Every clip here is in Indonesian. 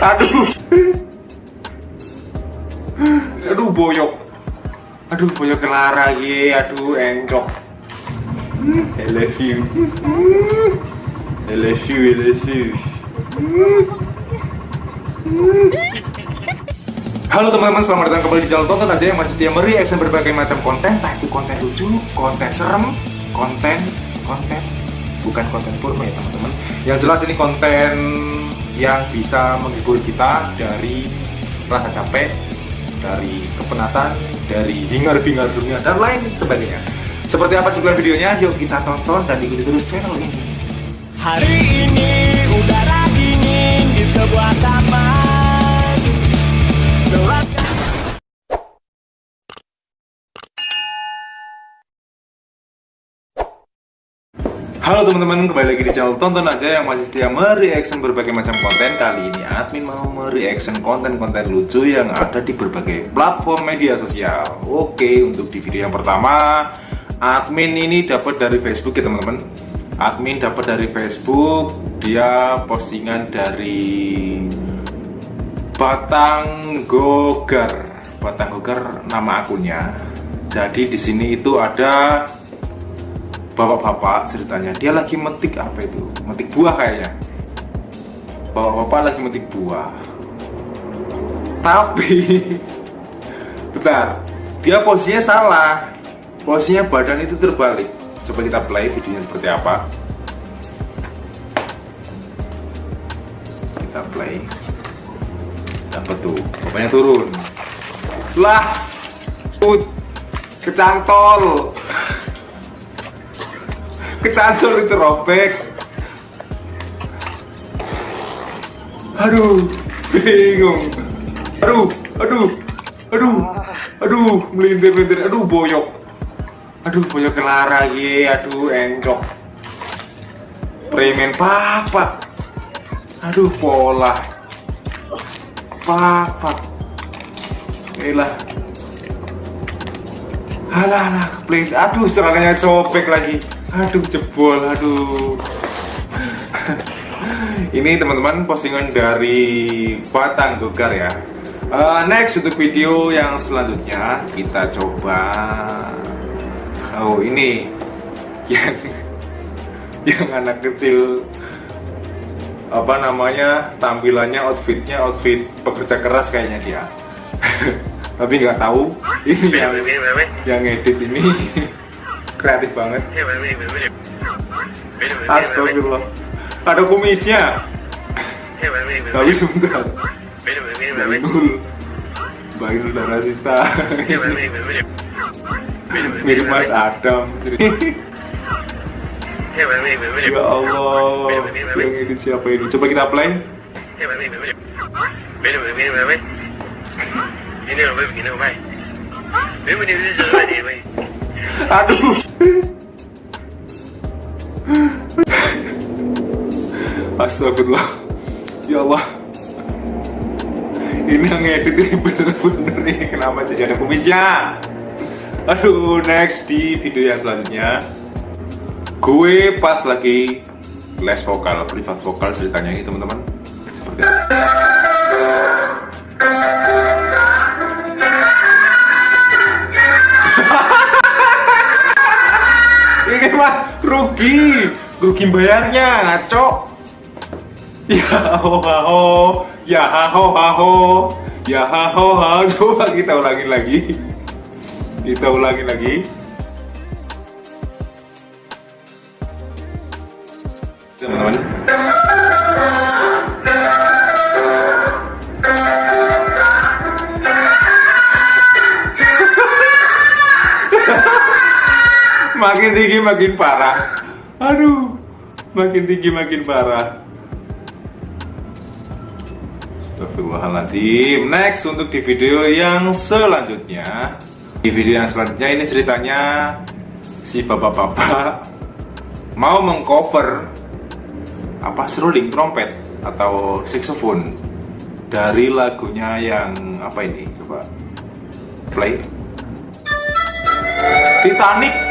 Aduh. Aduh boyok. Aduh boyok kelara ye. Aduh encok. I love you. I love you. I love you. Halo teman-teman, selamat datang kembali di channel Tonton aja yang masih setia mereaction berbagai macam konten Entah itu konten lucu, konten serem, konten, konten Bukan konten porno ya teman-teman Yang jelas ini konten yang bisa menghibur kita dari rasa capek Dari kepenatan, dari hingar-bingar dunia, dan lain sebagainya Seperti apa cuplikan videonya? Yuk kita tonton dan ikuti terus channel ini Hari ini udara dingin di sebuah Halo teman-teman, kembali lagi di channel Tonton Aja yang masih setia mereaction berbagai macam konten. Kali ini admin mau mereaction konten-konten lucu yang ada di berbagai platform media sosial. Oke, untuk di video yang pertama Admin ini dapat dari Facebook ya teman-teman. Admin dapat dari Facebook Dia postingan dari Batang Gogar. Batang Gogar nama akunnya. Jadi di sini itu ada bapak-bapak ceritanya dia lagi metik apa itu? Metik buah kayaknya. Bapak-bapak lagi metik buah. Tapi bentar. Dia posisinya salah. Posisinya badan itu terbalik. Coba kita play videonya seperti apa. Kita play. Dapat tuh bapaknya turun. Lah put kecantol kecantol itu robek. Aduh bingung. Aduh aduh aduh aduh melintir melintir aduh boyok. Aduh boyok kelara ye aduh encok premen papa aduh pola. Papa Inilah Alah, alah, please. Aduh, serangannya sobek lagi. Aduh, jebol. Aduh. Ini teman-teman postingan dari Batang Gogar ya. Uh, next untuk video yang selanjutnya kita coba. Oh ini yang yang anak kecil apa namanya tampilannya outfitnya outfit pekerja keras kayaknya dia. Tapi nggak tahu ini yang yang edit ini kreatif banget astagfirullah ada kumisnya tapi sebentar Bainul Bainul dan Rasista mirip Mas Adam ya Allah yang edit siapa ini coba kita play aduh. Astagfirullah. Ya Allah. Ini yang ngedit ini bener-bener nih. Kenapa jadi ada kumisnya? Aduh next di video yang selanjutnya. Gue pas lagi les vokal, privat vokal ceritanya ini teman-teman. Seperti ini mah rugi. Rugi bayarnya ngaco. Ya ho ho. Ya ho ho. Ya ho ho coba kita ulangi lagi. Kita ulangi lagi. Teman-teman makin tinggi makin parah. Aduh makin tinggi makin parah. Astagfirullahaladzim. Next untuk di video yang selanjutnya. Di video yang selanjutnya ini ceritanya Si bapak-bapak Mau mengcover Apa seruling trompet Atau saxophone Dari lagunya yang Apa ini coba Play. Titanic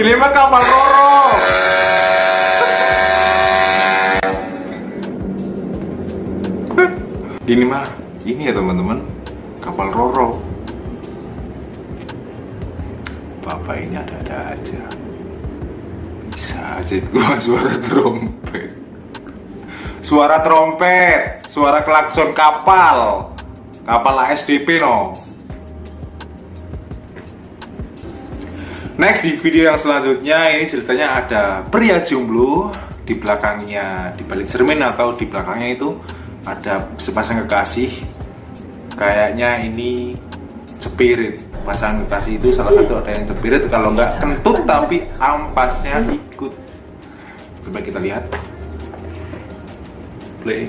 Ini mah kapal Roro. Ini mah ini ya teman-teman kapal Roro. Bapak ini ada-ada aja. Bisa aja gua suara trompet. Suara trompet, suara klakson kapal. Kapal ASDP no. Next di video yang selanjutnya ini ceritanya ada pria jomblo di belakangnya di balik cermin atau di belakangnya itu ada sepasang kekasih. Kayaknya ini spirit. Pasangan kekasih itu salah satu ada yang spirit kalau nggak kentut tapi ampasnya ikut. Coba kita lihat. Play.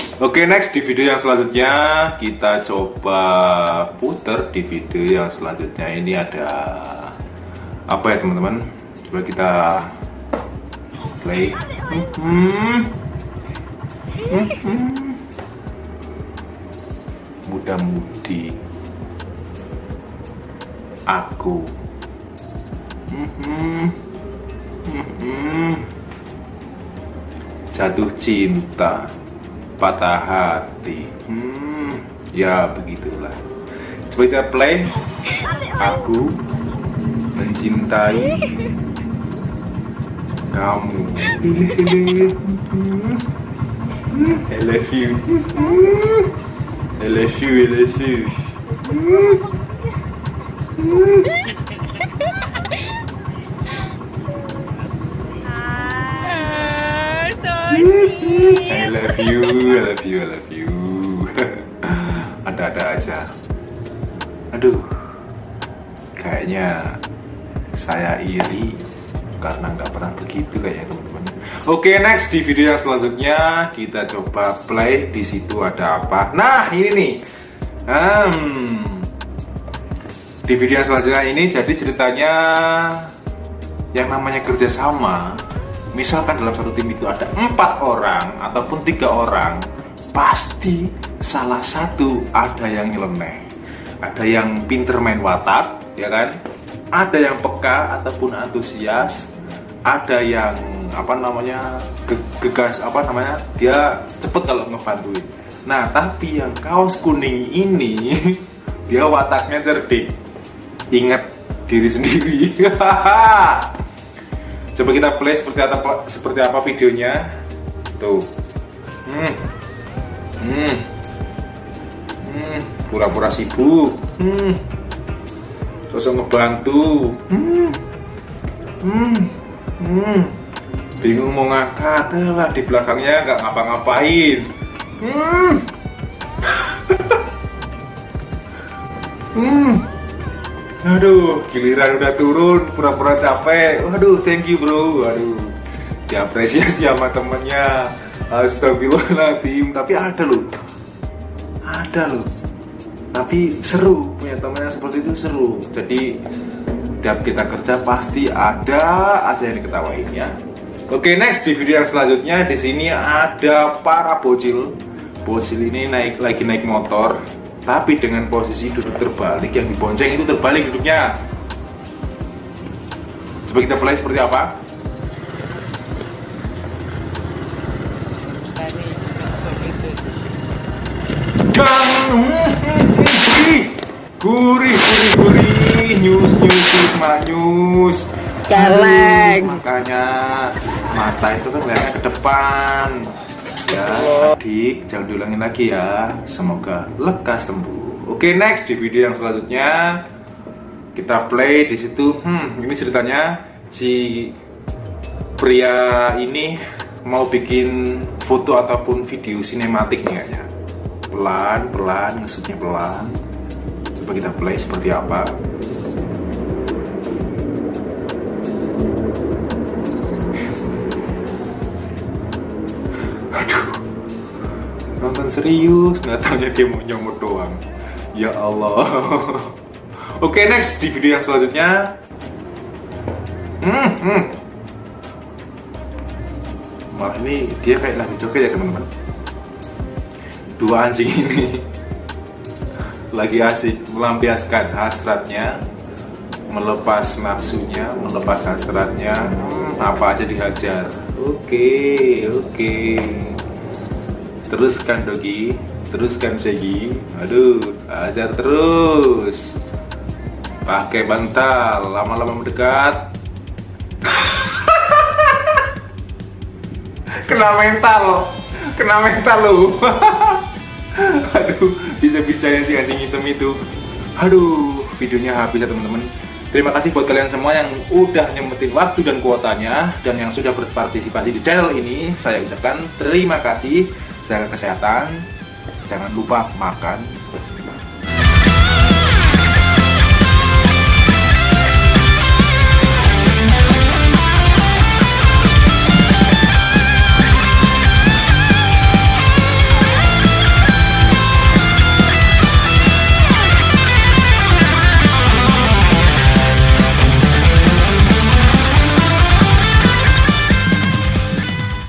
Oke, next di video yang selanjutnya kita coba puter di video yang selanjutnya ini ada apa ya teman-teman? Coba kita play. Hmm. Hmm. Muda-mudi aku. Mhm. Mhm. Jatuh cinta, patah hati. Hmm, ya begitulah. Coba kita play. Aku mencintai kamu. I love you. I love you. I love you. I love you, I love you, I love you. Ada-ada aja. Aduh, kayaknya saya iri karena nggak pernah begitu kayaknya teman-teman. Oke, next di video yang selanjutnya kita coba play. Di situ ada apa? Nah, ini nih. Hmm, di video yang selanjutnya ini jadi ceritanya yang namanya kerjasama misalkan dalam satu tim itu ada empat orang ataupun tiga orang pasti salah satu ada yang nyeleneh. Ada yang pinter main watak ya kan? Ada yang peka ataupun antusias. Ada yang apa namanya ge- gegas apa namanya dia cepet kalau ngebantuin. Nah tapi yang kaos kuning ini dia wataknya cerdik. Ingat diri sendiri coba kita play seperti apa seperti apa videonya. Tuh. Hmm. Hmm. Hmm. Pura-pura sibuk. Hmm. Terus ngebantu. Hmm. Hmm. Hmm. Bingung mau ngangkat. Lah di belakangnya nggak ngapa-ngapain. Hmm. Hmm Aduh, giliran udah turun, pura-pura capek. Waduh, thank you bro. Waduh, diapresiasi sama temennya. Astagfirullahaladzim. Tapi ada loh, ada loh. Tapi seru, punya temennya seperti itu seru. Jadi tiap kita kerja pasti ada aja yang diketawain ya. Oke, next di video yang selanjutnya di sini ada para bocil. Bocil ini naik lagi naik motor, tapi dengan posisi duduk terbalik yang dibonceng itu terbalik duduknya. Coba kita play seperti apa? Dan gurih, gurih, gurih, nyus, nyus, nyus, manyus. Celeng. Aduh, Makanya mata itu kan ke depan. Ya, adik, jangan diulangin lagi ya. Semoga lekas sembuh. Oke, next di video yang selanjutnya. Kita play di situ. Hmm ini ceritanya. Si pria ini mau bikin foto ataupun video sinematik nih kayaknya. Pelan pelan ngesutnya pelan. Coba kita play seperti apa nonton serius nggak taunya dia mau nyomot doang. Ya Allah. Oke next di video yang selanjutnya. Hmm, hmm. malah ini dia kayak lagi joget ya teman-teman. Dua anjing ini. Lagi asik melampiaskan hasratnya melepas nafsunya melepas hasratnya. Hmm, apa aja dihajar. Oke oke teruskan dogi. Teruskan segi aduh hajar terus. Pakai bantal lama-lama mendekat. Kena mental. Kena mental lu aduh bisa-bisanya si anjing hitam itu. Aduh videonya habis ya teman-teman. Terima kasih buat kalian semua yang udah nyempetin waktu dan kuotanya dan yang sudah berpartisipasi di channel ini. Saya ucapkan terima kasih jaga kesehatan. Jangan lupa makan